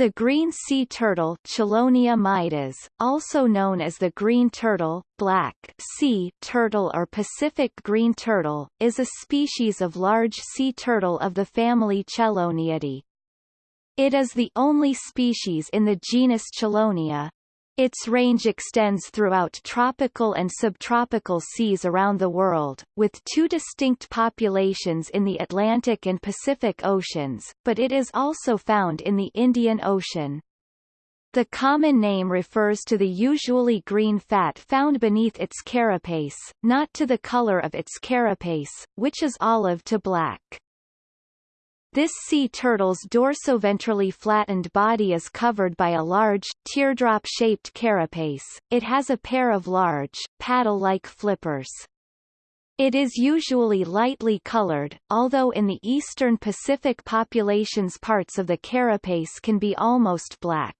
The green sea turtle Chelonia mydas, also known as the green turtle, black sea turtle or Pacific green turtle, is a species of large sea turtle of the family Cheloniidae. It is the only species in the genus Chelonia. Its range extends throughout tropical and subtropical seas around the world, with two distinct populations in the Atlantic and Pacific Oceans, but it is also found in the Indian Ocean. The common name refers to the usually green fat found beneath its carapace, not to the color of its carapace, which is olive to black. This sea turtle's dorsoventrally flattened body is covered by a large, teardrop-shaped carapace. It has a pair of large, paddle-like flippers. It is usually lightly colored, although in the eastern Pacific populations parts of the carapace can be almost black.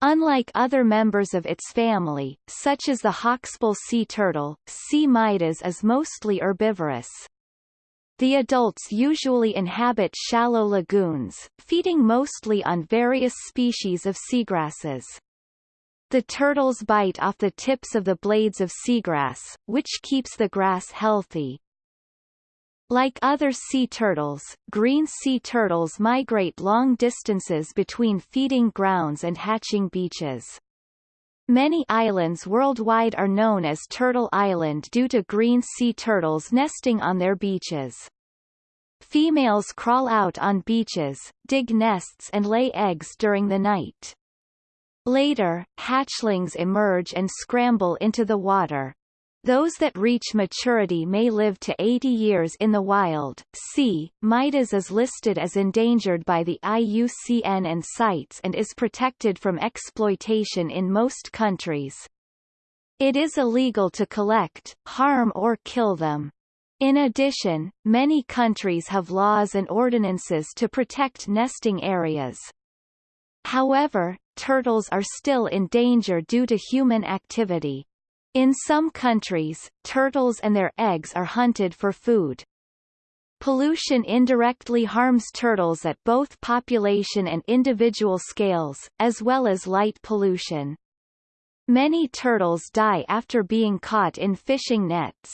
Unlike other members of its family, such as the hawksbill sea turtle, C. mydas is mostly herbivorous. The adults usually inhabit shallow lagoons, feeding mostly on various species of seagrasses. The turtles bite off the tips of the blades of seagrass, which keeps the grass healthy. Like other sea turtles, green sea turtles migrate long distances between feeding grounds and hatching beaches. Many islands worldwide are known as Turtle Island due to green sea turtles nesting on their beaches. Females crawl out on beaches, dig nests and lay eggs during the night. Later, hatchlings emerge and scramble into the water. Those that reach maturity may live to 80 years in the wild. C. Mydas is listed as endangered by the IUCN and CITES and is protected from exploitation in most countries. It is illegal to collect, harm or kill them. In addition, many countries have laws and ordinances to protect nesting areas. However, turtles are still in danger due to human activity. In some countries, turtles and their eggs are hunted for food. Pollution indirectly harms turtles at both population and individual scales, as well as light pollution. Many turtles die after being caught in fishing nets.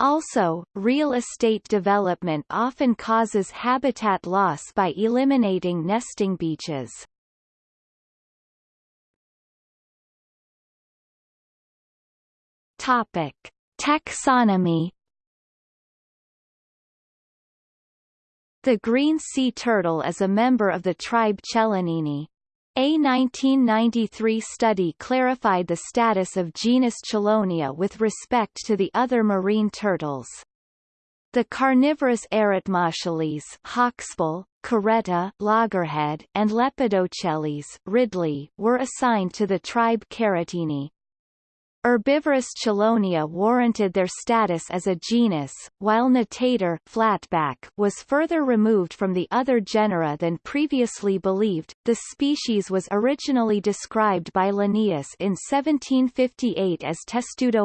Also, real estate development often causes habitat loss by eliminating nesting beaches. Topic: Taxonomy The green sea turtle is a member of the tribe Chelonini. A 1993 study clarified the status of genus Chelonia with respect to the other marine turtles. The carnivorous Eretmochelys hawksbill, caretta loggerhead, and Lepidochelys ridley were assigned to the tribe Carettini. Herbivorous Chelonia warranted their status as a genus, while Natator flatback was further removed from the other genera than previously believed. The species was originally described by Linnaeus in 1758 as Testudo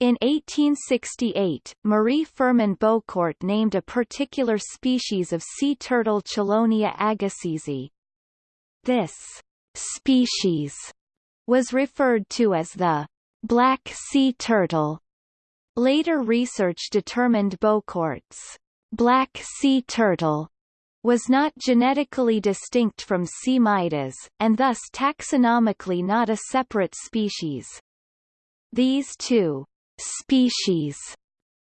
In 1868, Marie Firmin Bocourt named a particular species of sea turtle Chelonia agassizii. This species was referred to as the black sea turtle. Later research determined Bocourt's black sea turtle was not genetically distinct from C. mydas, and thus taxonomically not a separate species. These two species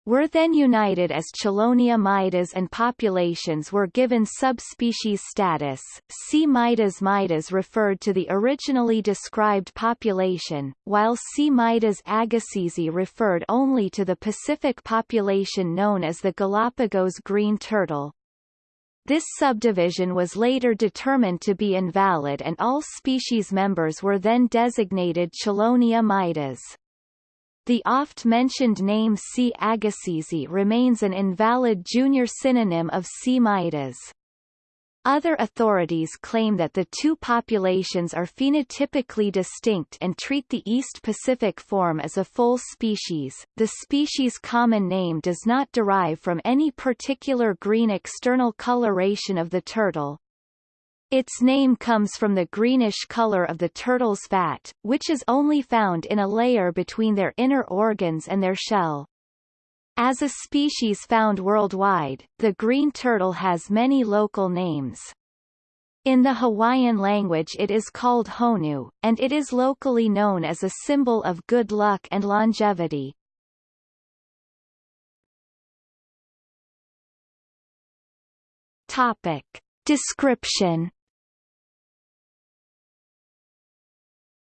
were then united as Chelonia mydas and populations were given subspecies status. C. mydas mydas referred to the originally described population, while C. mydas agassizii referred only to the Pacific population known as the Galapagos green turtle. This subdivision was later determined to be invalid and all species members were then designated Chelonia mydas. The oft-mentioned name C. agassizii remains an invalid junior synonym of C. mydas. Other authorities claim that the two populations are phenotypically distinct and treat the East Pacific form as a full species. The species' common name does not derive from any particular green external coloration of the turtle. Its name comes from the greenish color of the turtle's fat, which is only found in a layer between their inner organs and their shell. As a species found worldwide, the green turtle has many local names. In the Hawaiian language it is called honu, and it is locally known as a symbol of good luck and longevity. Topic. Description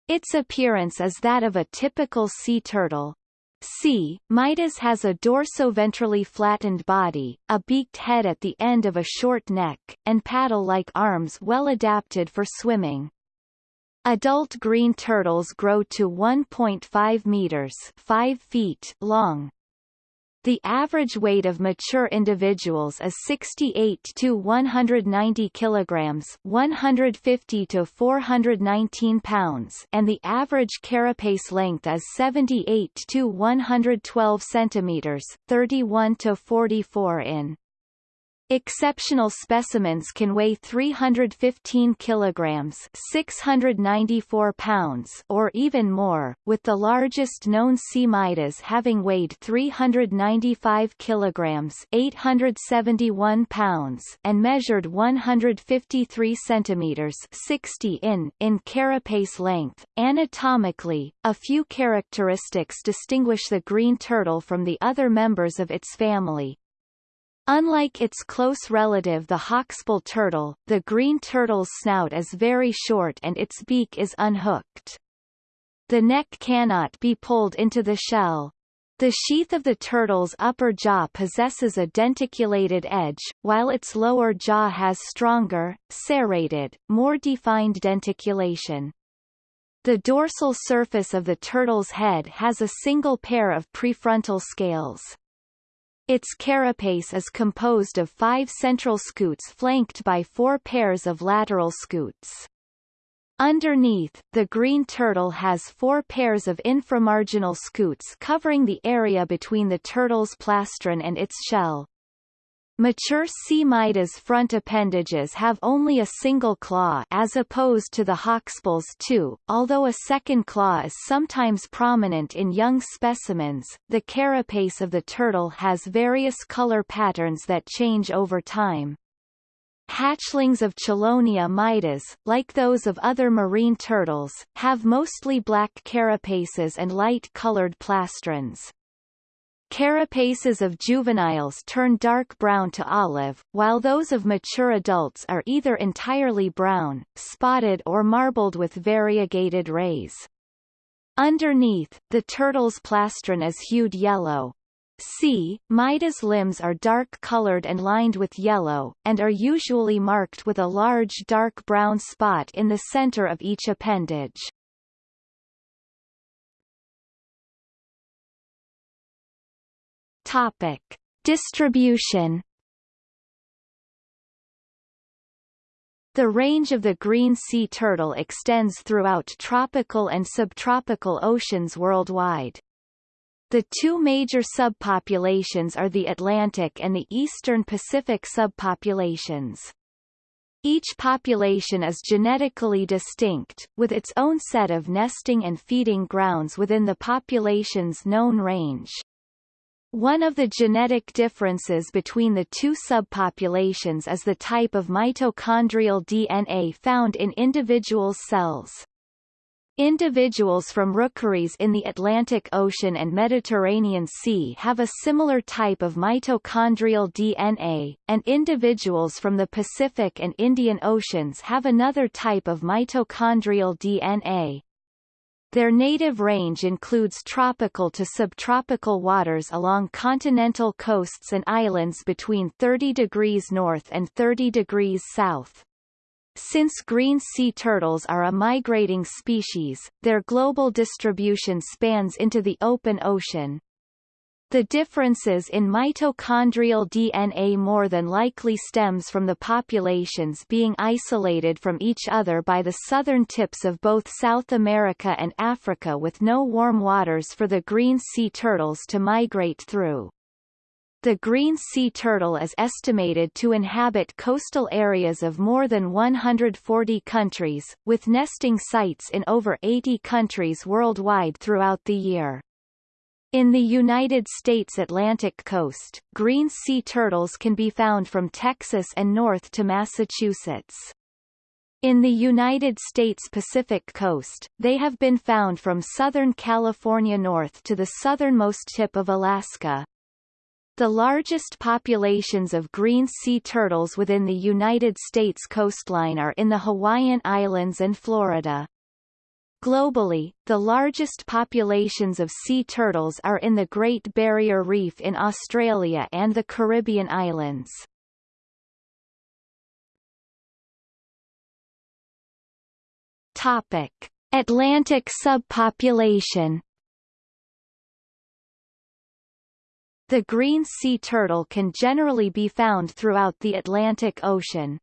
Its appearance is that of a typical sea turtle, C. Mydas has a dorso-ventrally flattened body, a beaked head at the end of a short neck, and paddle-like arms well adapted for swimming. Adult green turtles grow to 1.5 meters 5 feet long, the average weight of mature individuals is 68 to 190 kilograms, 150 to 419 pounds, and the average carapace length is 78 to 112 centimeters, 31 to 44 in. Exceptional specimens can weigh 315 kilograms 694 pounds or even more, with the largest known C. mydas having weighed 395 kilograms 871 pounds and measured 153 centimeters 60 in, in carapace length. Anatomically, a few characteristics distinguish the green turtle from the other members of its family, Unlike its close relative the hawksbill turtle, the green turtle's snout is very short and its beak is unhooked. The neck cannot be pulled into the shell. The sheath of the turtle's upper jaw possesses a denticulated edge, while its lower jaw has stronger, serrated, more defined denticulation. The dorsal surface of the turtle's head has a single pair of prefrontal scales. Its carapace is composed of five central scutes flanked by four pairs of lateral scutes. Underneath, the green turtle has four pairs of inframarginal scutes covering the area between the turtle's plastron and its shell. Mature C. mydas front appendages have only a single claw as opposed to the hawksbill's two, although a second claw is sometimes prominent in young specimens. The carapace of the turtle has various color patterns that change over time. Hatchlings of Chelonia mydas, like those of other marine turtles, have mostly black carapaces and light-colored plastrons. Carapaces of juveniles turn dark brown to olive, while those of mature adults are either entirely brown, spotted or marbled with variegated rays. Underneath, the turtle's plastron is hued yellow. C. Mydas limbs are dark-colored and lined with yellow, and are usually marked with a large dark brown spot in the center of each appendage. Topic. Distribution The range of the green sea turtle extends throughout tropical and subtropical oceans worldwide. The two major subpopulations are the Atlantic and the Eastern Pacific subpopulations. Each population is genetically distinct, with its own set of nesting and feeding grounds within the population's known range. One of the genetic differences between the two subpopulations is the type of mitochondrial DNA found in individuals' cells. Individuals from rookeries in the Atlantic Ocean and Mediterranean Sea have a similar type of mitochondrial DNA, and individuals from the Pacific and Indian Oceans have another type of mitochondrial DNA. Their native range includes tropical to subtropical waters along continental coasts and islands between 30 degrees north and 30 degrees south. Since green sea turtles are a migrating species, their global distribution spans into the open ocean, the differences in mitochondrial DNA more than likely stems from the populations being isolated from each other by the southern tips of both South America and Africa with no warm waters for the green sea turtles to migrate through. The green sea turtle is estimated to inhabit coastal areas of more than 140 countries, with nesting sites in over 80 countries worldwide throughout the year. In the United States Atlantic coast, green sea turtles can be found from Texas and north to Massachusetts. In the United States Pacific coast, they have been found from southern California north to the southernmost tip of Alaska. The largest populations of green sea turtles within the United States coastline are in the Hawaiian Islands and Florida. Globally, the largest populations of sea turtles are in the Great Barrier Reef in Australia and the Caribbean islands. Topic: Atlantic subpopulation. The green sea turtle can generally be found throughout the Atlantic Ocean.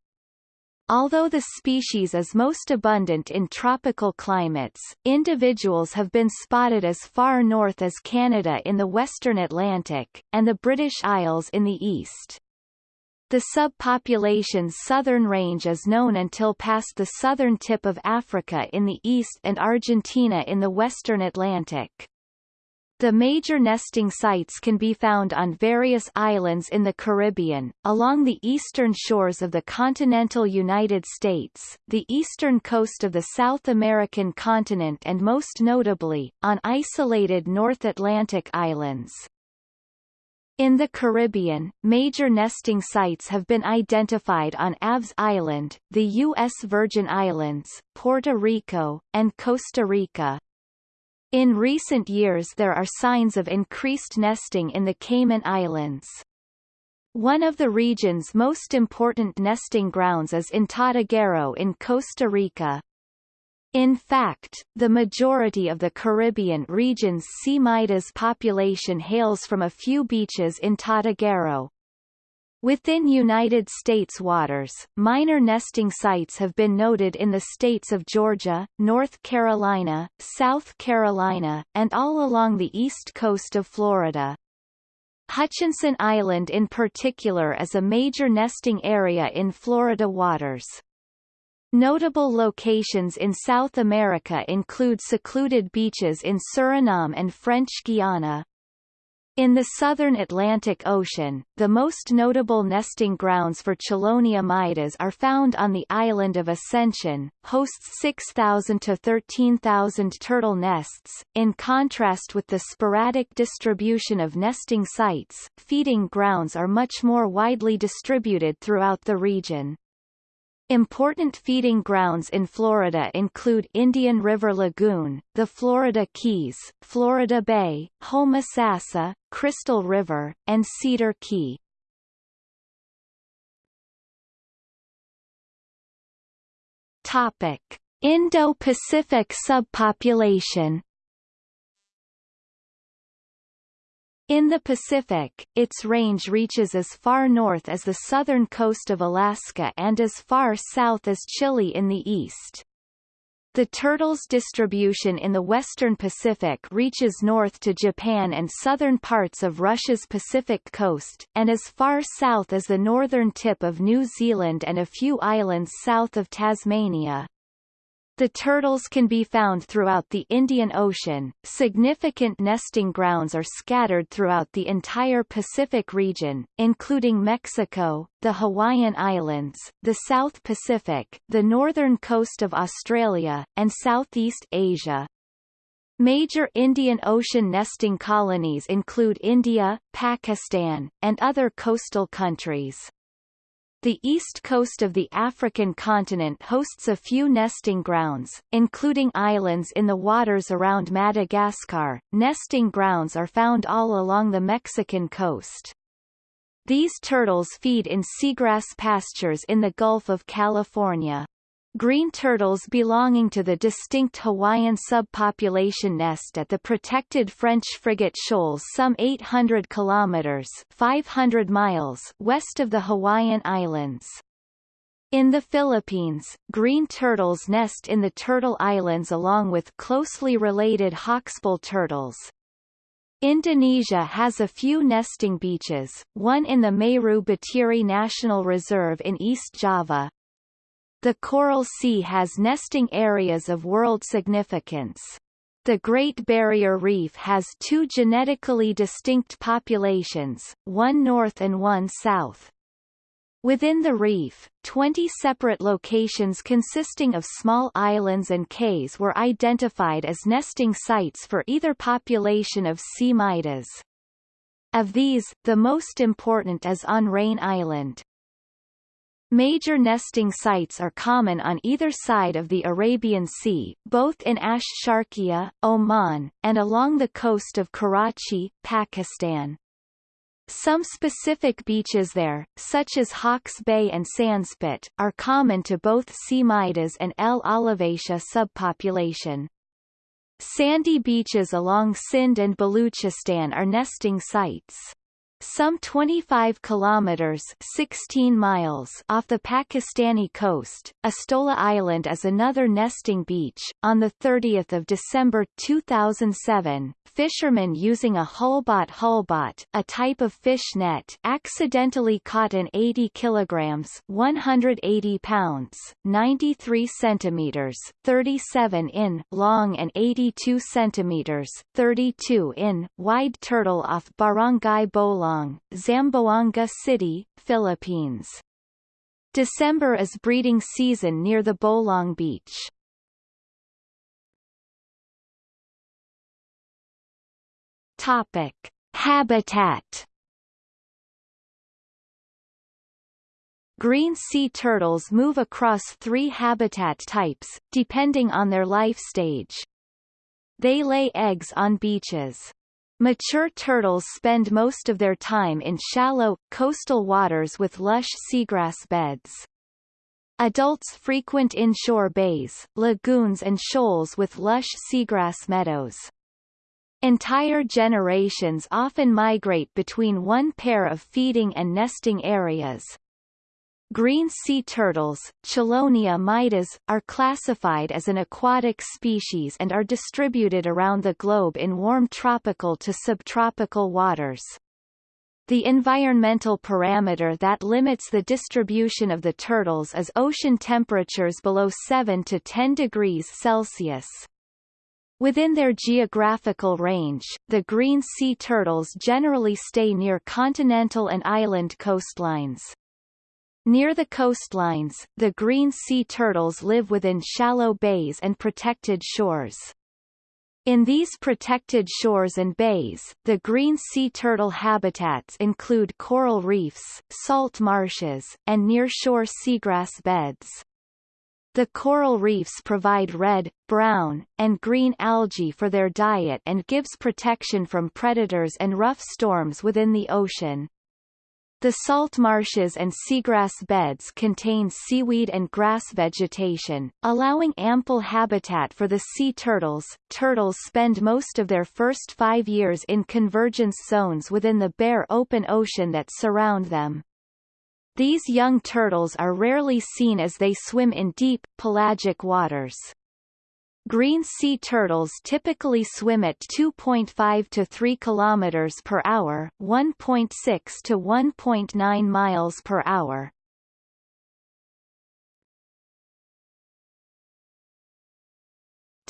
Although the species is most abundant in tropical climates, individuals have been spotted as far north as Canada in the western Atlantic, and the British Isles in the east. The subpopulation's southern range is known until past the southern tip of Africa in the east and Argentina in the western Atlantic. The major nesting sites can be found on various islands in the Caribbean, along the eastern shores of the continental United States, the eastern coast of the South American continent and most notably, on isolated North Atlantic islands. In the Caribbean, major nesting sites have been identified on Aves Island, the U.S. Virgin Islands, Puerto Rico, and Costa Rica. In recent years there are signs of increased nesting in the Cayman Islands. One of the region's most important nesting grounds is in Tortuguero in Costa Rica. In fact, the majority of the Caribbean region's C. mydas population hails from a few beaches in Tortuguero, Within United States waters, minor nesting sites have been noted in the states of Georgia, North Carolina, South Carolina, and all along the east coast of Florida. Hutchinson Island in particular is a major nesting area in Florida waters. Notable locations in South America include secluded beaches in Suriname and French Guiana, in the southern Atlantic Ocean, the most notable nesting grounds for Chelonia mydas are found on the island of Ascension, hosts 6,000 to 13,000 turtle nests. In contrast with the sporadic distribution of nesting sites, feeding grounds are much more widely distributed throughout the region. Important feeding grounds in Florida include Indian River Lagoon, the Florida Keys, Florida Bay, Homosassa, Crystal River, and Cedar Key. Topic: Indo-Pacific subpopulation In the Pacific, its range reaches as far north as the southern coast of Alaska and as far south as Chile in the east. The turtle's distribution in the western Pacific reaches north to Japan and southern parts of Russia's Pacific coast, and as far south as the northern tip of New Zealand and a few islands south of Tasmania. The turtles can be found throughout the Indian Ocean. Significant nesting grounds are scattered throughout the entire Pacific region, including Mexico, the Hawaiian Islands, the South Pacific, the northern coast of Australia, and Southeast Asia. Major Indian Ocean nesting colonies include India, Pakistan, and other coastal countries. The east coast of the African continent hosts a few nesting grounds, including islands in the waters around Madagascar. Nesting grounds are found all along the Mexican coast. These turtles feed in seagrass pastures in the Gulf of California. Green turtles belonging to the distinct Hawaiian subpopulation nest at the protected French frigate shoals some 800 kilometers 500 miles west of the Hawaiian Islands. In the Philippines, green turtles nest in the Turtle Islands along with closely related hawksbill turtles. Indonesia has a few nesting beaches, one in the Meru Betiri National Reserve in East Java. The Coral Sea has nesting areas of world significance. The Great Barrier Reef has two genetically distinct populations, one north and one south. Within the reef, 20 separate locations consisting of small islands and cays were identified as nesting sites for either population of C. mydas. Of these, the most important is on Raine Island. Major nesting sites are common on either side of the Arabian Sea, both in Ash-Sharqiya, Oman, and along the coast of Karachi, Pakistan. Some specific beaches there, such as Hawks Bay and Sandspit, are common to both C. mydas and L. olivacea subpopulation. Sandy beaches along Sindh and Baluchistan are nesting sites. Some 25 kilometers 16 miles off the Pakistani coast, Astola Island is another nesting beach. On the 30th of December 2007, fishermen using a Hulbot hulbot, a type of fish net, accidentally caught an 80 kilograms 180 pounds 93 centimeters 37 in long and 82 centimeters 32 in wide turtle off Barangay Bolong Zamboanga City, Philippines. December is breeding season near the Bolong Beach. Topic: Habitat. Green sea turtles move across three habitat types, depending on their life stage. They lay eggs on beaches. Mature turtles spend most of their time in shallow, coastal waters with lush seagrass beds. Adults frequent inshore bays, lagoons and shoals with lush seagrass meadows. Entire generations often migrate between one pair of feeding and nesting areas, Green sea turtles, Chelonia mydas, are classified as an aquatic species and are distributed around the globe in warm tropical to subtropical waters. The environmental parameter that limits the distribution of the turtles is ocean temperatures below 7 to 10 degrees Celsius. Within their geographical range, the green sea turtles generally stay near continental and island coastlines. Near the coastlines, the green sea turtles live within shallow bays and protected shores. In these protected shores and bays, the green sea turtle habitats include coral reefs, salt marshes, and nearshore seagrass beds. The coral reefs provide red, brown, and green algae for their diet and gives protection from predators and rough storms within the ocean. The salt marshes and seagrass beds contain seaweed and grass vegetation, allowing ample habitat for the sea turtles. Turtles spend most of their first five years in convergence zones within the bare open ocean that surround them. These young turtles are rarely seen as they swim in deep, pelagic waters. Green sea turtles typically swim at 2.5 to 3 kilometers per hour, 1.6 to 1.9 miles per hour.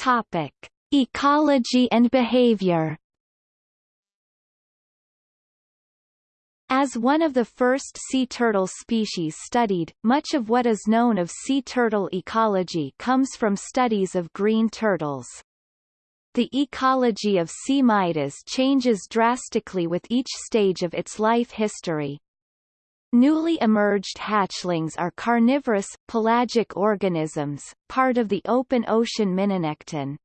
Topic: Ecology and behavior. As one of the first sea turtle species studied, much of what is known of sea turtle ecology comes from studies of green turtles. The ecology of C. mydas changes drastically with each stage of its life history. Newly emerged hatchlings are carnivorous, pelagic organisms, part of the open ocean Mininekton.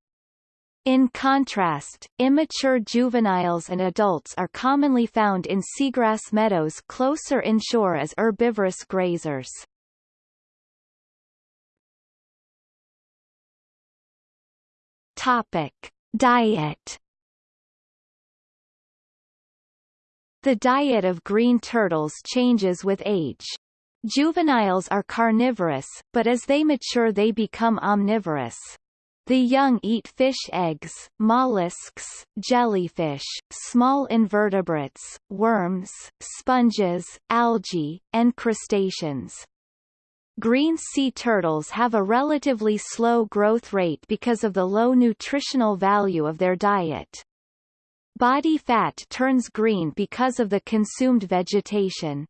In contrast, immature juveniles and adults are commonly found in seagrass meadows closer inshore as herbivorous grazers. Topic: Diet The diet of green turtles changes with age. Juveniles are carnivorous, but as they mature they become omnivorous. The young eat fish eggs, mollusks, jellyfish, small invertebrates, worms, sponges, algae, and crustaceans. Green sea turtles have a relatively slow growth rate because of the low nutritional value of their diet. Body fat turns green because of the consumed vegetation.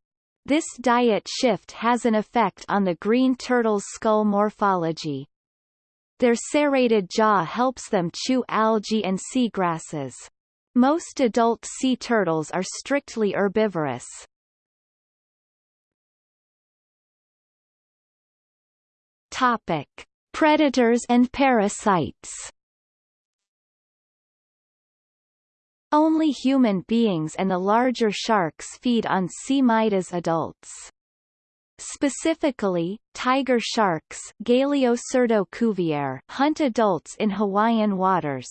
This diet shift has an effect on the green turtle's skull morphology. Their serrated jaw helps them chew algae and seagrasses. Most adult sea turtles are strictly herbivorous. Topic: Predators and parasites. Only human beings and the larger sharks feed on C. mydas adults. Specifically, tiger sharks hunt adults in Hawaiian waters.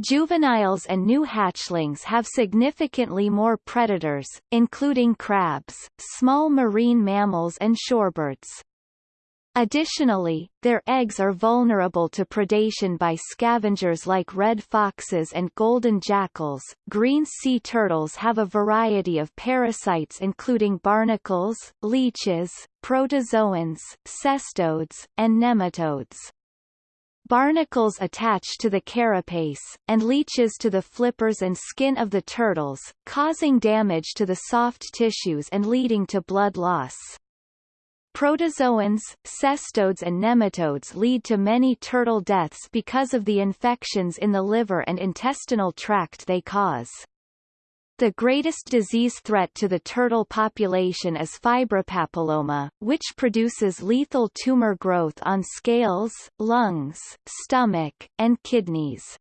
Juveniles and new hatchlings have significantly more predators, including crabs, small marine mammals and shorebirds. Additionally, their eggs are vulnerable to predation by scavengers like red foxes and golden jackals. Green sea turtles have a variety of parasites including barnacles, leeches, protozoans, cestodes, and nematodes. Barnacles attach to the carapace, and leeches to the flippers and skin of the turtles, causing damage to the soft tissues and leading to blood loss. Protozoans, cestodes and nematodes lead to many turtle deaths because of the infections in the liver and intestinal tract they cause. The greatest disease threat to the turtle population is fibropapilloma, which produces lethal tumor growth on scales, lungs, stomach, and kidneys.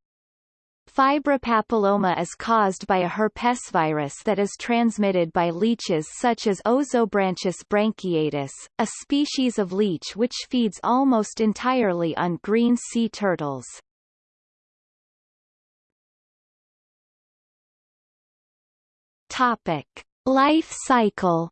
Fibropapilloma is caused by a herpesvirus that is transmitted by leeches such as Ozobranchus branchiatus, a species of leech which feeds almost entirely on green sea turtles. Topic: Life cycle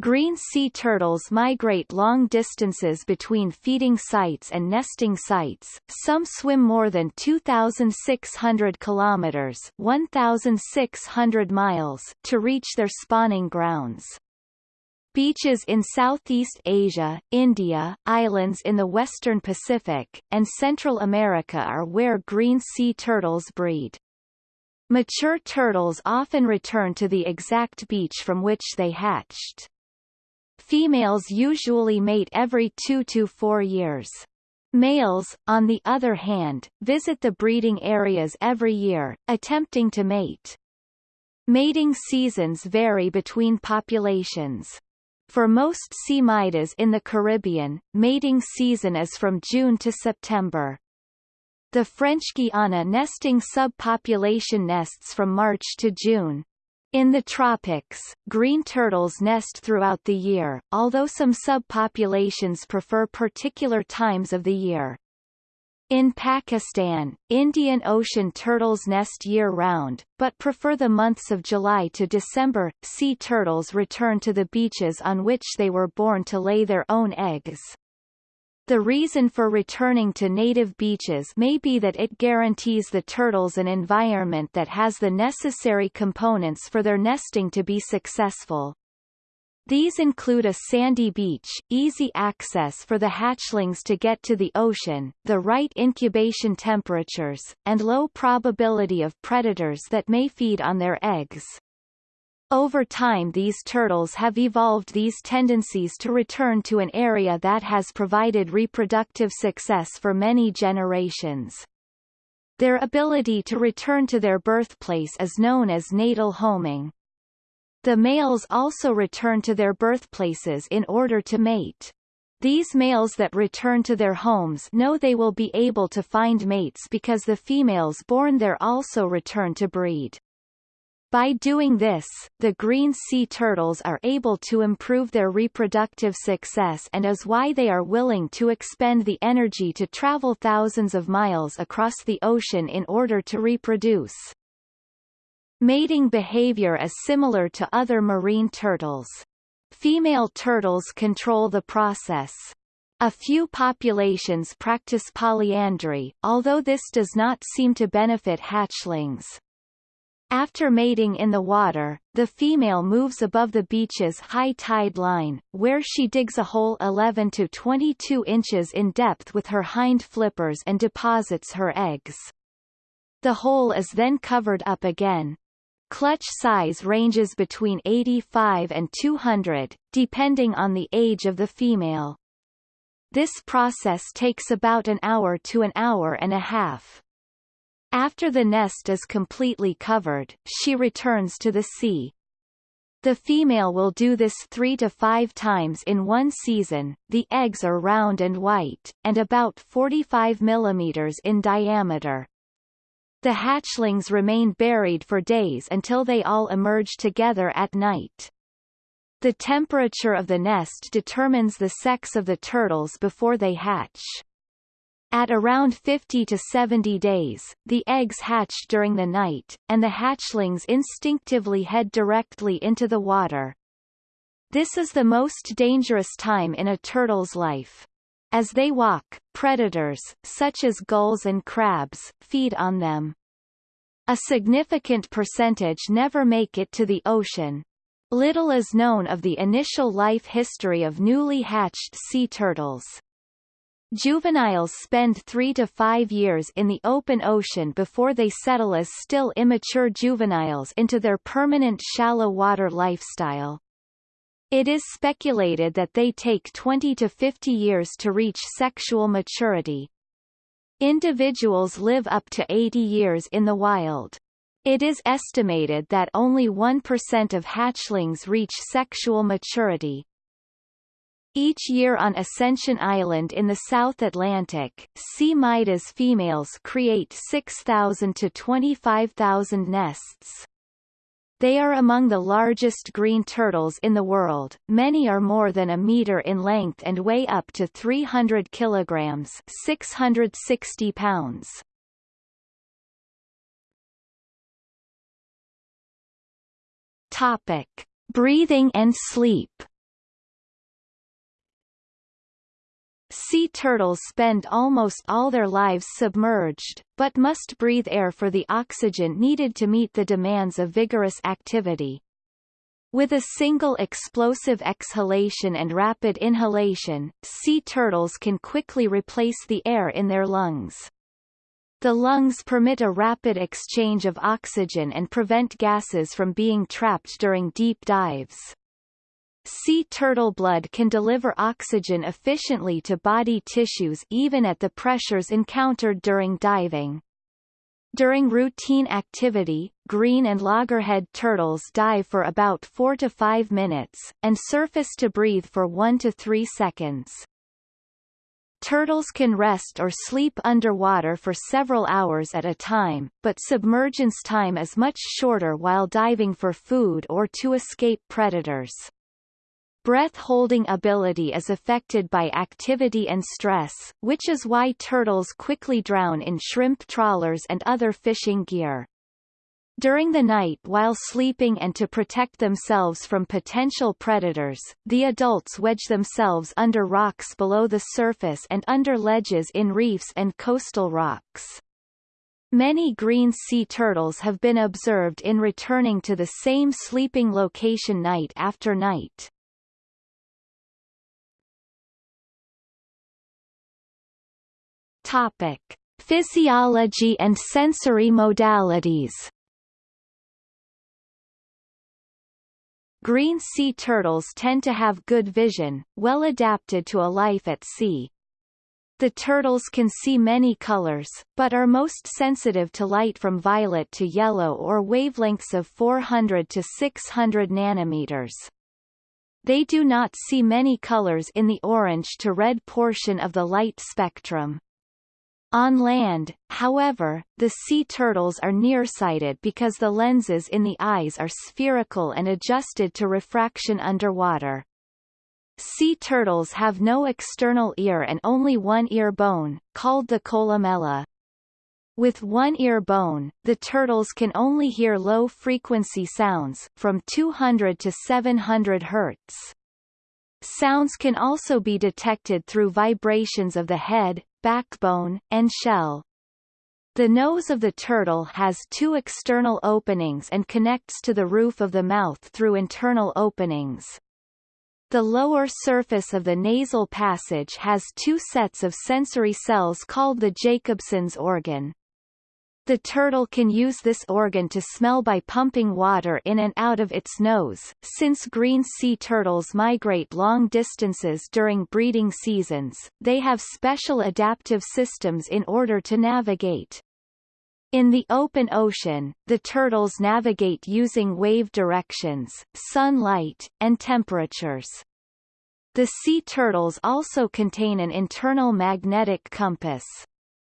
Green sea turtles migrate long distances between feeding sites and nesting sites. Some swim more than 2,600 kilometers (1,600 miles) to reach their spawning grounds. Beaches in Southeast Asia, India, islands in the western Pacific, and Central America are where green sea turtles breed. Mature turtles often return to the exact beach from which they hatched. Females usually mate every two to four years. Males, on the other hand, visit the breeding areas every year, attempting to mate. Mating seasons vary between populations. For most C. mydas in the Caribbean, mating season is from June to September. The French Guiana nesting subpopulation nests from March to June. In the tropics, green turtles nest throughout the year, although some subpopulations prefer particular times of the year. In Pakistan, Indian Ocean turtles nest year-round, but prefer the months of July to December. Sea turtles return to the beaches on which they were born to lay their own eggs. The reason for returning to native beaches may be that it guarantees the turtles an environment that has the necessary components for their nesting to be successful. These include a sandy beach, easy access for the hatchlings to get to the ocean, the right incubation temperatures, and low probability of predators that may feed on their eggs. Over time these turtles have evolved these tendencies to return to an area that has provided reproductive success for many generations. Their ability to return to their birthplace is known as natal homing. The males also return to their birthplaces in order to mate. These males that return to their homes know they will be able to find mates because the females born there also return to breed. By doing this, the green sea turtles are able to improve their reproductive success and is why they are willing to expend the energy to travel thousands of miles across the ocean in order to reproduce. Mating behavior is similar to other marine turtles. Female turtles control the process. A few populations practice polyandry, although this does not seem to benefit hatchlings. After mating in the water, the female moves above the beach's high tide line, where she digs a hole 11 to 22 inches in depth with her hind flippers and deposits her eggs. The hole is then covered up again. Clutch size ranges between 85 and 200, depending on the age of the female. This process takes about an hour to an hour and a half. After the nest is completely covered, she returns to the sea. The female will do this three to five times in one season. The eggs are round and white, and about 45 millimeters in diameter. The hatchlings remain buried for days until they all emerge together at night. The temperature of the nest determines the sex of the turtles before they hatch. At around 50 to 70 days, the eggs hatch during the night, and the hatchlings instinctively head directly into the water. This is the most dangerous time in a turtle's life. As they walk, predators, such as gulls and crabs, feed on them. A significant percentage never make it to the ocean. Little is known of the initial life history of newly hatched sea turtles. Juveniles spend three to five years in the open ocean before they settle as still immature juveniles into their permanent shallow water lifestyle. It is speculated that they take 20 to 50 years to reach sexual maturity. Individuals live up to 80 years in the wild. It is estimated that only 1% of hatchlings reach sexual maturity. Each year on Ascension Island in the South Atlantic, C. mydas females create 6,000 to 25,000 nests. They are among the largest green turtles in the world, many are more than a meter in length and weigh up to 300 kilograms 660 pounds. Topic. Breathing and sleep Sea turtles spend almost all their lives submerged, but must breathe air for the oxygen needed to meet the demands of vigorous activity. With a single explosive exhalation and rapid inhalation, sea turtles can quickly replace the air in their lungs. The lungs permit a rapid exchange of oxygen and prevent gases from being trapped during deep dives. Sea turtle blood can deliver oxygen efficiently to body tissues even at the pressures encountered during diving. During routine activity, green and loggerhead turtles dive for about 4 to 5 minutes, and surface to breathe for 1 to 3 seconds. Turtles can rest or sleep underwater for several hours at a time, but submergence time is much shorter while diving for food or to escape predators. Breath-holding ability is affected by activity and stress, which is why turtles quickly drown in shrimp trawlers and other fishing gear. During the night while sleeping and to protect themselves from potential predators, the adults wedge themselves under rocks below the surface and under ledges in reefs and coastal rocks. Many green sea turtles have been observed in returning to the same sleeping location night after night. Topic: Physiology and sensory modalities. Green sea turtles tend to have good vision, well adapted to a life at sea. The turtles can see many colors, but are most sensitive to light from violet to yellow or wavelengths of 400 to 600 nanometers. They do not see many colors in the orange to red portion of the light spectrum. On land, however, the sea turtles are nearsighted because the lenses in the eyes are spherical and adjusted to refraction underwater. Sea turtles have no external ear and only one ear bone, called the columella. With one ear bone, the turtles can only hear low-frequency sounds, from 200 to 700 Hz. Sounds can also be detected through vibrations of the head, backbone, and shell. The nose of the turtle has two external openings and connects to the roof of the mouth through internal openings. The lower surface of the nasal passage has two sets of sensory cells called the Jacobson's organ. The turtle can use this organ to smell by pumping water in and out of its nose. Since green sea turtles migrate long distances during breeding seasons, they have special adaptive systems in order to navigate. In the open ocean, the turtles navigate using wave directions, sunlight, and temperatures. The sea turtles also contain an internal magnetic compass.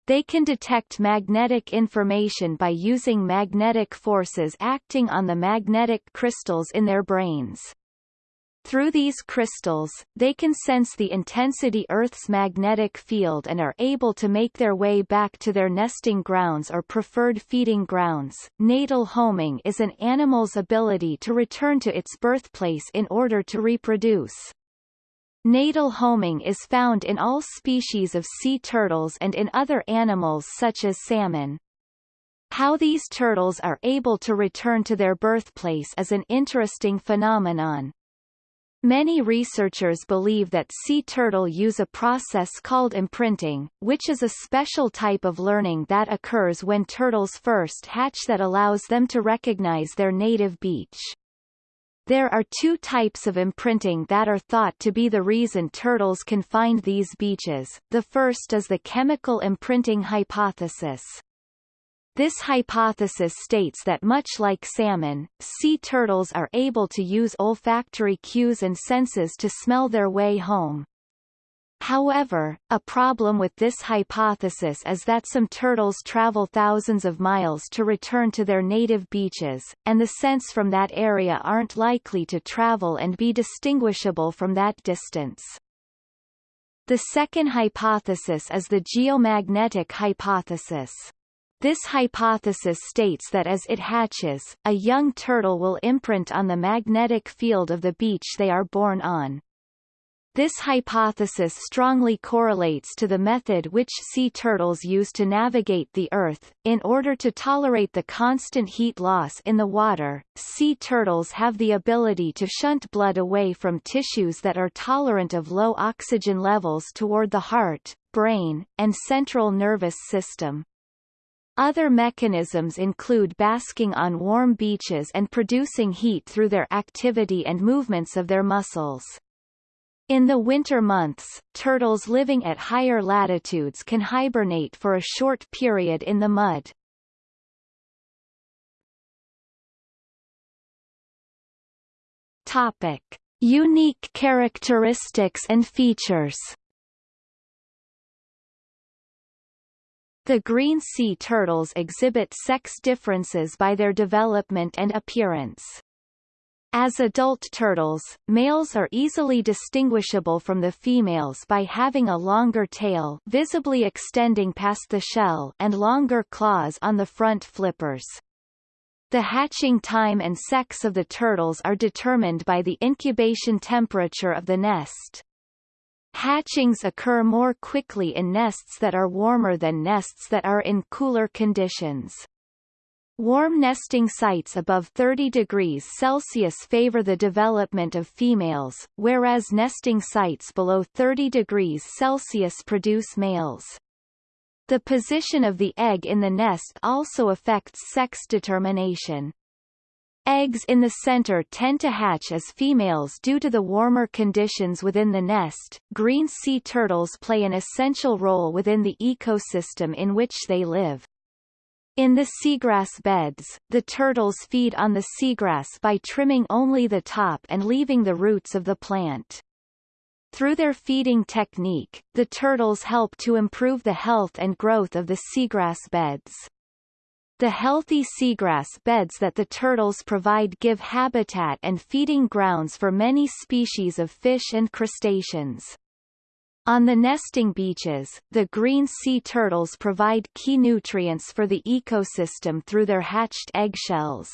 They can detect magnetic information by using magnetic forces acting on the magnetic crystals in their brains. Through these crystals, they can sense the intensity Earth's magnetic field and are able to make their way back to their nesting grounds or preferred feeding grounds. Natal homing is an animal's ability to return to its birthplace in order to reproduce. Natal homing is found in all species of sea turtles and in other animals such as salmon. How these turtles are able to return to their birthplace is an interesting phenomenon. Many researchers believe that sea turtle use a process called imprinting, which is a special type of learning that occurs when turtles first hatch that allows them to recognize their native beach. There are two types of imprinting that are thought to be the reason turtles can find these beaches. The first is the chemical imprinting hypothesis. This hypothesis states that much like salmon, sea turtles are able to use olfactory cues and senses to smell their way home. However, a problem with this hypothesis is that some turtles travel thousands of miles to return to their native beaches, and the scents from that area aren't likely to travel and be distinguishable from that distance. The second hypothesis is the geomagnetic hypothesis. This hypothesis states that as it hatches, a young turtle will imprint on the magnetic field of the beach they are born on. This hypothesis strongly correlates to the method which sea turtles use to navigate the Earth. In order to tolerate the constant heat loss in the water, sea turtles have the ability to shunt blood away from tissues that are tolerant of low oxygen levels toward the heart, brain, and central nervous system. Other mechanisms include basking on warm beaches and producing heat through their activity and movements of their muscles. In the winter months, turtles living at higher latitudes can hibernate for a short period in the mud. Topic. Unique characteristics and features The green sea turtles exhibit sex differences by their development and appearance. As adult turtles, males are easily distinguishable from the females by having a longer tail visibly extending past the shell and longer claws on the front flippers. The hatching time and sex of the turtles are determined by the incubation temperature of the nest. Hatchings occur more quickly in nests that are warmer than nests that are in cooler conditions. Warm nesting sites above 30 degrees Celsius favor the development of females, whereas nesting sites below 30 degrees Celsius produce males. The position of the egg in the nest also affects sex determination. Eggs in the center tend to hatch as females due to the warmer conditions within the nest. Green sea turtles play an essential role within the ecosystem in which they live. In the seagrass beds, the turtles feed on the seagrass by trimming only the top and leaving the roots of the plant. Through their feeding technique, the turtles help to improve the health and growth of the seagrass beds. The healthy seagrass beds that the turtles provide give habitat and feeding grounds for many species of fish and crustaceans. On the nesting beaches, the green sea turtles provide key nutrients for the ecosystem through their hatched eggshells.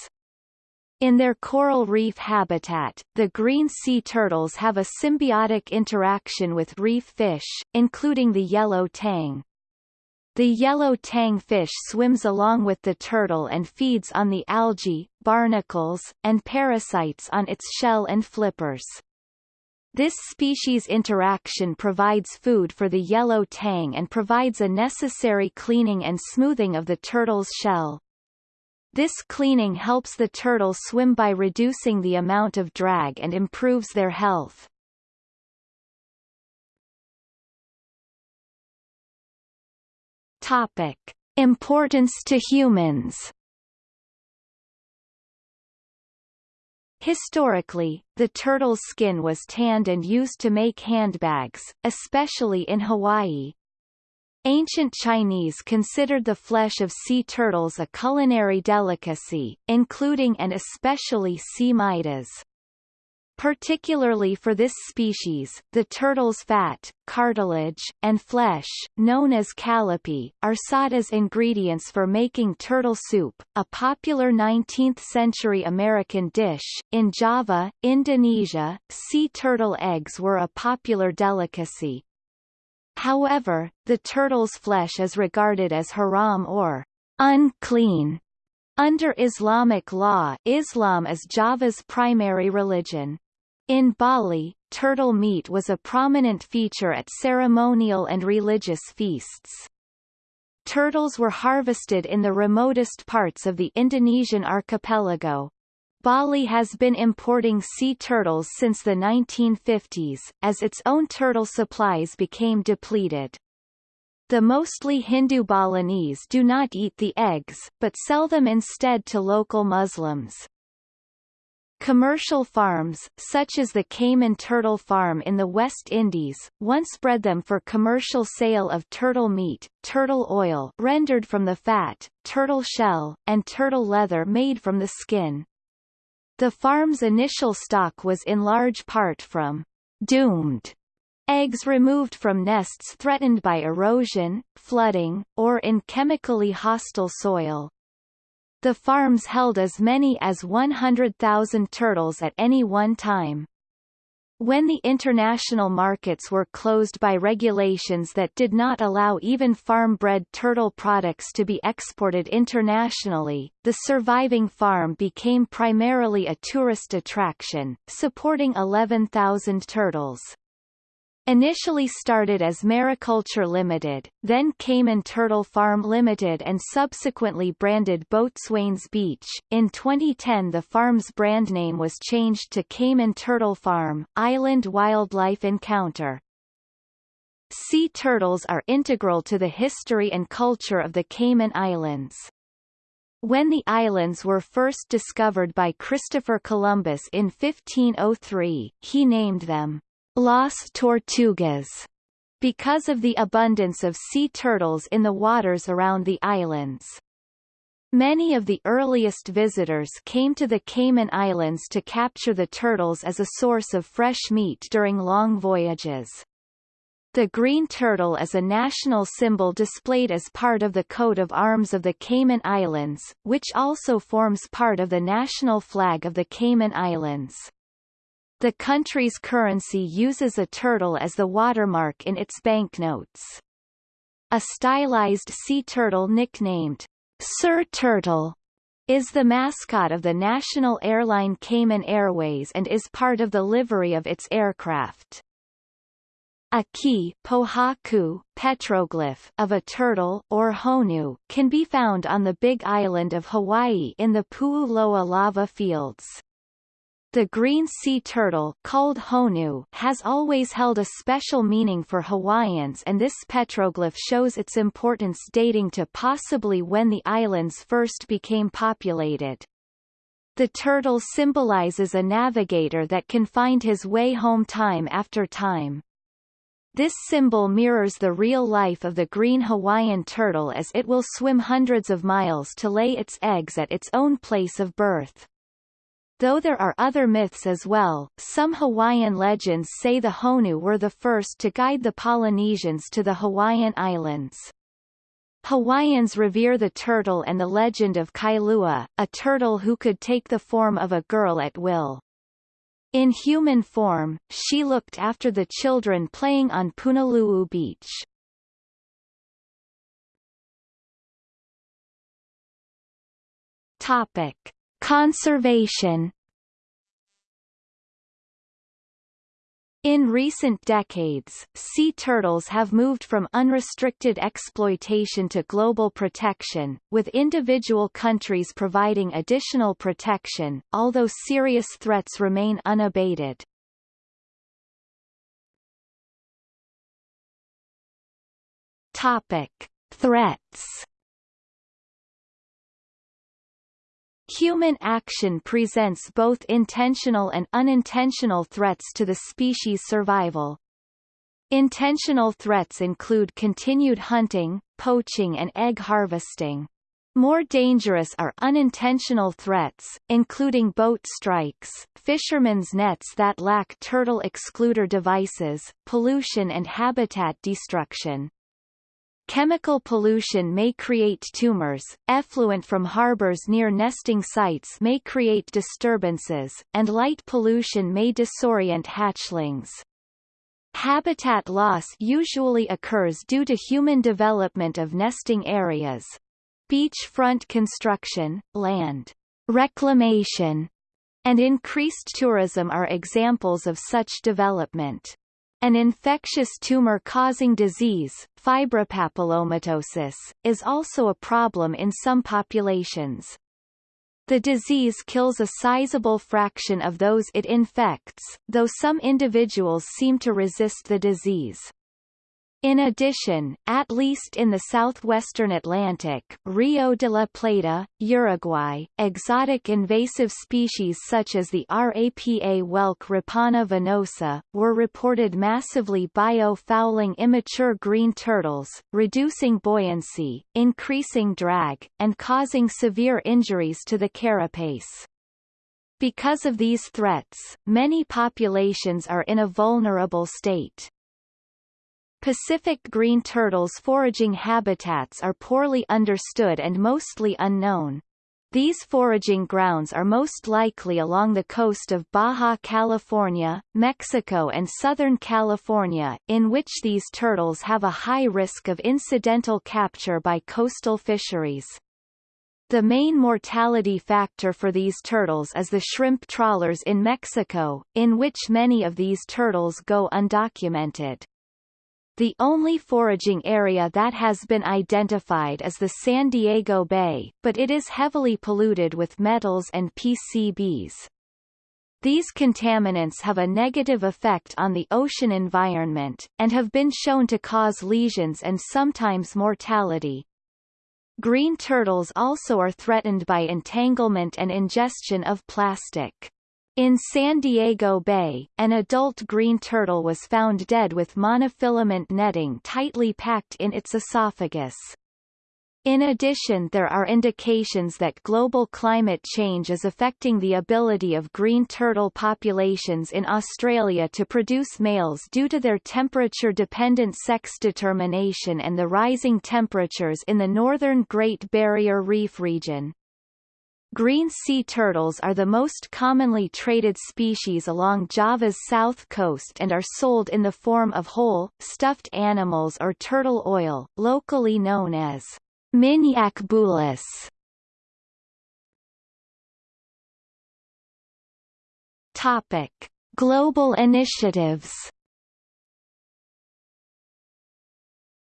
In their coral reef habitat, the green sea turtles have a symbiotic interaction with reef fish, including the yellow tang. The yellow tang fish swims along with the turtle and feeds on the algae, barnacles, and parasites on its shell and flippers. This species interaction provides food for the yellow tang and provides a necessary cleaning and smoothing of the turtle's shell. This cleaning helps the turtle swim by reducing the amount of drag and improves their health. Topic. Importance to humans Historically, the turtle's skin was tanned and used to make handbags, especially in Hawaii, Ancient Chinese considered the flesh of sea turtles a culinary delicacy, including and especially C. mydas. Particularly for this species, the turtle's fat, cartilage, and flesh, known as calipee, are sought as ingredients for making turtle soup, a popular 19th-century American dish. In Java, Indonesia, sea turtle eggs were a popular delicacy, However, the turtle's flesh is regarded as haram or unclean. Under Islamic law Islam is Java's primary religion. In Bali, turtle meat was a prominent feature at ceremonial and religious feasts. Turtles were harvested in the remotest parts of the Indonesian archipelago, Bali has been importing sea turtles since the 1950s, as its own turtle supplies became depleted. The mostly Hindu Balinese do not eat the eggs, but sell them instead to local Muslims. Commercial farms, such as the Cayman Turtle Farm in the West Indies, once bred them for commercial sale of turtle meat, turtle oil rendered from the fat, turtle shell, and turtle leather made from the skin. The farm's initial stock was in large part from doomed eggs removed from nests threatened by erosion, flooding, or in chemically hostile soil. The farms held as many as 100,000 turtles at any one time. When the international markets were closed by regulations that did not allow even farm-bred turtle products to be exported internationally, the surviving farm became primarily a tourist attraction, supporting 11,000 turtles. Initially started as Mariculture Limited, then Cayman Turtle Farm Limited and subsequently branded Boatswain's Beach. In 2010 the farm's brand name was changed to Cayman Turtle Farm, Island Wildlife Encounter. Sea turtles are integral to the history and culture of the Cayman Islands. When the islands were first discovered by Christopher Columbus in 1503, he named them Las Tortugas, because of the abundance of sea turtles in the waters around the islands. Many of the earliest visitors came to the Cayman Islands to capture the turtles as a source of fresh meat during long voyages. The green turtle is a national symbol displayed as part of the coat of arms of the Cayman Islands, which also forms part of the national flag of the Cayman Islands. The country's currency uses a turtle as the watermark in its banknotes. A stylized sea turtle nicknamed Sir Turtle is the mascot of the national airline Cayman Airways and is part of the livery of its aircraft. A kii pohaku, petroglyph of a turtle or honu can be found on the Big Island of Hawaii in the Pu'uloa lava fields. The green sea turtle called honu has always held a special meaning for Hawaiians and this petroglyph shows its importance dating to possibly when the islands first became populated. The turtle symbolizes a navigator that can find his way home time after time. This symbol mirrors the real life of the green Hawaiian turtle as it will swim hundreds of miles to lay its eggs at its own place of birth. Though there are other myths as well, some Hawaiian legends say the Honu were the first to guide the Polynesians to the Hawaiian Islands. Hawaiians revere the turtle and the legend of Kailua, a turtle who could take the form of a girl at will. In human form, she looked after the children playing on Punaluu Beach. Topic: Conservation In recent decades, sea turtles have moved from unrestricted exploitation to global protection, with individual countries providing additional protection, although serious threats remain unabated. Topic: Threats Human action presents both intentional and unintentional threats to the species' survival. Intentional threats include continued hunting, poaching and egg harvesting. More dangerous are unintentional threats, including boat strikes, fishermen's nets that lack turtle excluder devices, pollution and habitat destruction. Chemical pollution may create tumors, effluent from harbors near nesting sites may create disturbances, and light pollution may disorient hatchlings. Habitat loss usually occurs due to human development of nesting areas. Beachfront construction, land reclamation, and increased tourism are examples of such development. An infectious tumor-causing disease, fibropapillomatosis, is also a problem in some populations. The disease kills a sizable fraction of those it infects, though some individuals seem to resist the disease. In addition, at least in the southwestern Atlantic Rio de la Plata, Uruguay, exotic invasive species such as the Rapa whelk Rapana venosa, were reported massively biofouling immature green turtles, reducing buoyancy, increasing drag, and causing severe injuries to the carapace. Because of these threats, many populations are in a vulnerable state. Pacific green turtles' foraging habitats are poorly understood and mostly unknown. These foraging grounds are most likely along the coast of Baja California, Mexico and Southern California, in which these turtles have a high risk of incidental capture by coastal fisheries. The main mortality factor for these turtles is the shrimp trawlers in Mexico, in which many of these turtles go undocumented. The only foraging area that has been identified is the San Diego Bay, but it is heavily polluted with metals and PCBs. These contaminants have a negative effect on the ocean environment, and have been shown to cause lesions and sometimes mortality. Green turtles also are threatened by entanglement and ingestion of plastic. In San Diego Bay, an adult green turtle was found dead with monofilament netting tightly packed in its esophagus. In addition there are indications that global climate change is affecting the ability of green turtle populations in Australia to produce males due to their temperature-dependent sex determination and the rising temperatures in the northern Great Barrier Reef region. Green sea turtles are the most commonly traded species along Java's south coast and are sold in the form of whole, stuffed animals or turtle oil, locally known as minyak bulus. Topic: Global initiatives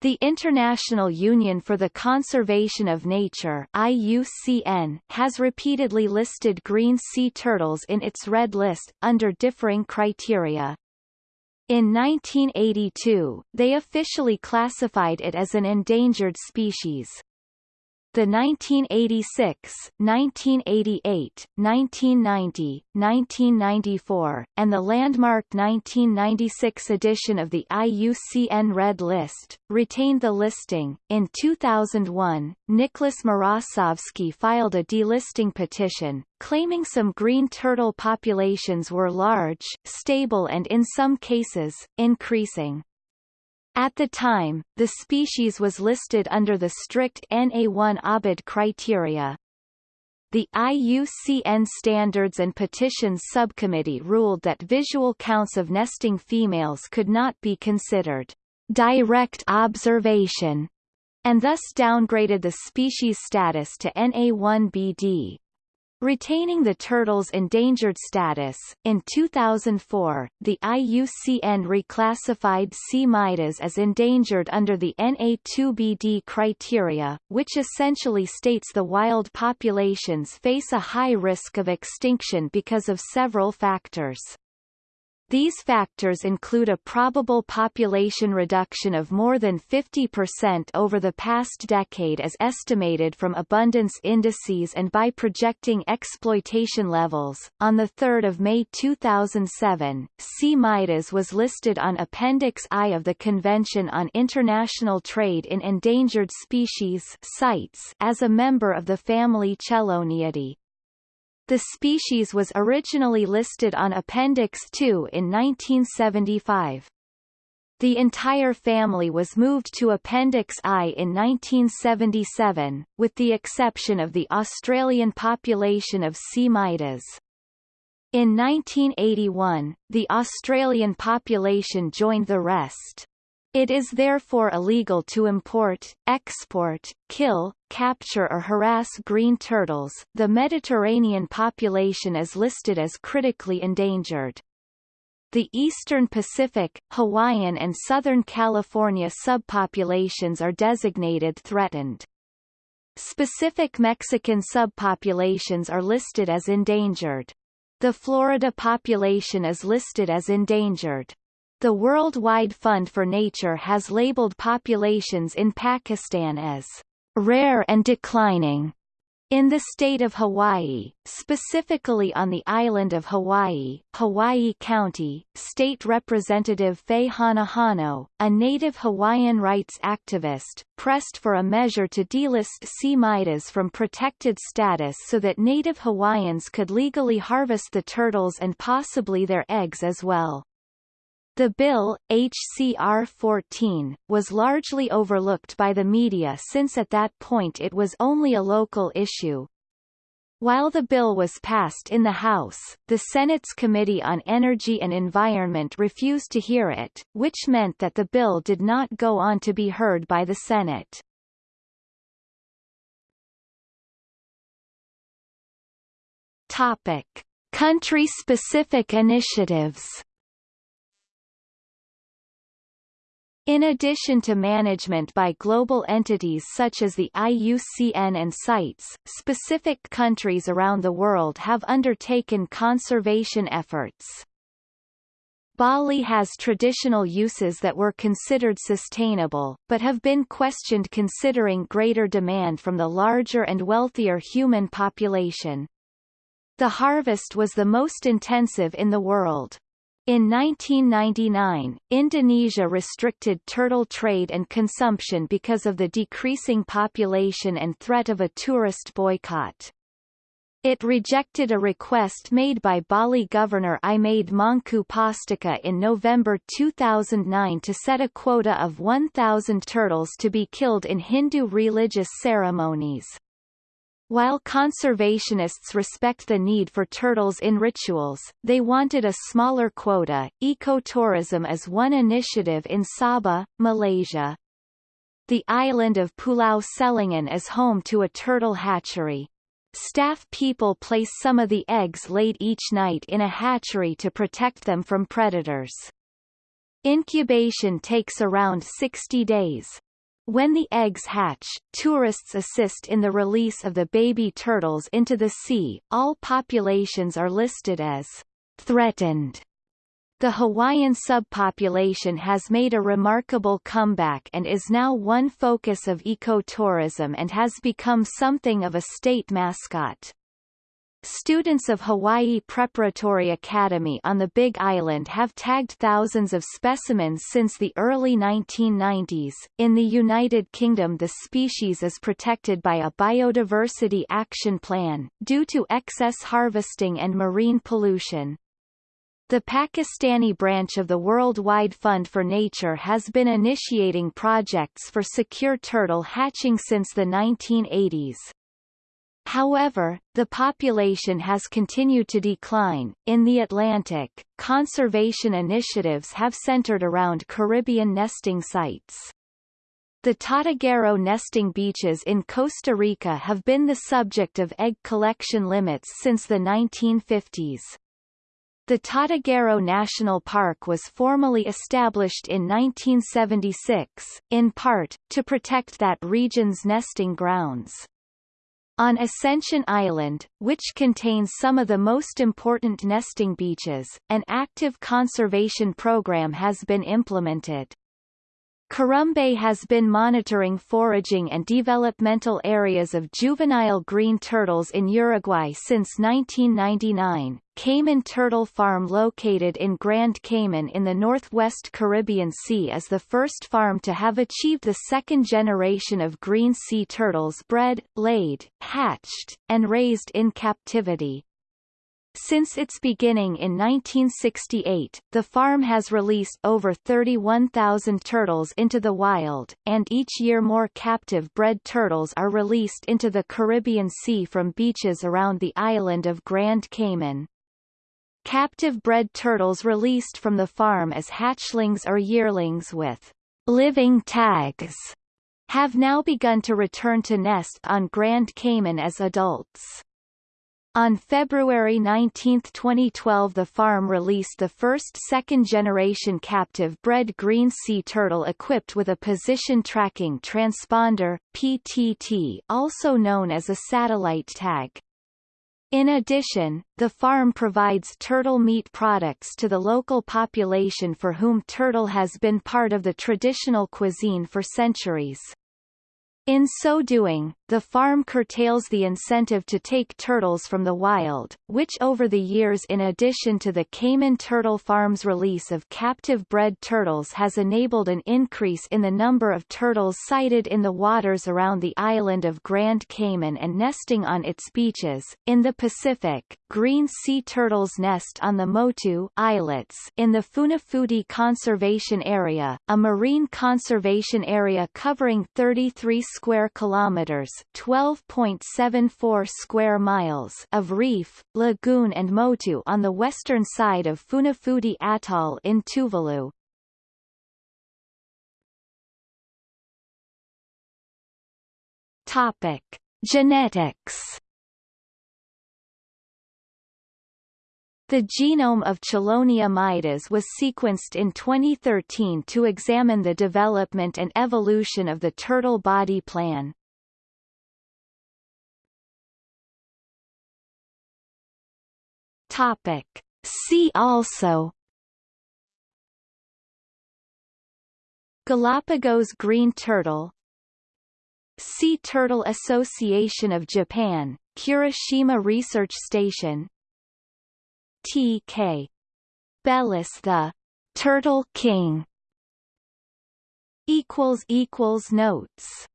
The International Union for the Conservation of Nature IUCN has repeatedly listed green sea turtles in its red list, under differing criteria. In 1982, they officially classified it as an endangered species. The 1986, 1988, 1990, 1994, and the landmark 1996 edition of the IUCN Red List, retained the listing. In 2001, Nicholas Mrosovsky filed a delisting petition, claiming some green turtle populations were large, stable and in some cases, increasing. At the time, the species was listed under the strict NA1 ABID criteria. The IUCN Standards and Petitions Subcommittee ruled that visual counts of nesting females could not be considered direct observation, and thus downgraded the species status to NA1BD. Retaining the turtle's endangered status, in 2004, the IUCN reclassified C. mydas as endangered under the NA2BD criteria, which essentially states the wild populations face a high risk of extinction because of several factors. These factors include a probable population reduction of more than 50% over the past decade as estimated from abundance indices and by projecting exploitation levels. On 3 May 2007, C. mydas was listed on Appendix I of the Convention on International Trade in Endangered Species CITES as a member of the family Cheloniidae. The species was originally listed on Appendix II in 1975. The entire family was moved to Appendix I in 1977, with the exception of the Australian population of C. mydas. In 1981, the Australian population joined the rest. It is therefore illegal to import, export, kill, capture or harass green turtles. The Mediterranean population is listed as critically endangered. The eastern Pacific, Hawaiian and Southern California subpopulations are designated threatened. Specific Mexican subpopulations are listed as endangered. The Florida population is listed as endangered. The Worldwide Fund for Nature has labeled populations in Pakistan as rare and declining. In the state of Hawaii, specifically on the island of Hawaii, Hawaii County, State Representative Faye Hanohano, a native Hawaiian rights activist, pressed for a measure to delist C. mydas from protected status so that native Hawaiians could legally harvest the turtles and possibly their eggs as well. The bill, HCR 14, was largely overlooked by the media since at that point it was only a local issue. While the bill was passed in the House, the Senate's Committee on Energy and Environment refused to hear it, which meant that the bill did not go on to be heard by the Senate. Topic. Country-specific initiatives In addition to management by global entities such as the IUCN and CITES, specific countries around the world have undertaken conservation efforts. Bali has traditional uses that were considered sustainable, but have been questioned considering greater demand from the larger and wealthier human population. The harvest was the most intensive in the world. In 1999, Indonesia restricted turtle trade and consumption because of the decreasing population and threat of a tourist boycott. It rejected a request made by Bali Governor I Made Mangku Pastika in November 2009 to set a quota of 1,000 turtles to be killed in Hindu religious ceremonies. While conservationists respect the need for turtles in rituals, they wanted a smaller quota. Ecotourism is one initiative in Sabah, Malaysia. The island of Pulau Selingan is home to a turtle hatchery. Staff people place some of the eggs laid each night in a hatchery to protect them from predators. Incubation takes around 60 days. When the eggs hatch, tourists assist in the release of the baby turtles into the sea. All populations are listed as threatened. The Hawaiian subpopulation has made a remarkable comeback and is now one focus of ecotourism and has become something of a state mascot. Students of Hawaii Preparatory Academy on the Big Island have tagged thousands of specimens since the early 1990s. In the United Kingdom, the species is protected by a biodiversity action plan, due to excess harvesting and marine pollution. The Pakistani branch of the Worldwide Fund for Nature has been initiating projects for secure turtle hatching since the 1980s. However, the population has continued to decline. In the Atlantic, conservation initiatives have centered around Caribbean nesting sites. The Tortuguero nesting beaches in Costa Rica have been the subject of egg collection limits since the 1950s. The Tortuguero National Park was formally established in 1976, in part, to protect that region's nesting grounds. On Ascension Island, which contains some of the most important nesting beaches, an active conservation program has been implemented. Karumbé has been monitoring foraging and developmental areas of juvenile green turtles in Uruguay since 1999. Cayman Turtle Farm located in Grand Cayman in the northwest Caribbean Sea is the first farm to have achieved the second generation of green sea turtles bred, laid, hatched, and raised in captivity. Since its beginning in 1968, the farm has released over 31,000 turtles into the wild, and each year more captive bred turtles are released into the Caribbean Sea from beaches around the island of Grand Cayman. Captive bred turtles released from the farm as hatchlings or yearlings with living tags have now begun to return to nest on Grand Cayman as adults. On February 19, 2012 the farm released the first second-generation captive-bred green sea turtle equipped with a position tracking transponder PTT, also known as a satellite tag. In addition, the farm provides turtle meat products to the local population for whom turtle has been part of the traditional cuisine for centuries. In so doing, the farm curtails the incentive to take turtles from the wild, which over the years in addition to the Cayman Turtle Farm's release of captive-bred turtles has enabled an increase in the number of turtles sighted in the waters around the island of Grand Cayman and nesting on its beaches. In the Pacific, green sea turtles nest on the Motu islets in the Funafuti Conservation Area, a marine conservation area covering 33 square kilometers 12.74 square miles of reef, lagoon and motu on the western side of Funafuti Atoll in Tuvalu. Topic: Genetics. The genome of Chelonia mydas was sequenced in 2013 to examine the development and evolution of the turtle body plan. Topic. See also Galapagos green turtle Sea Turtle Association of Japan, Kuroshima Research Station T.K. Bellis the Turtle King equals equals notes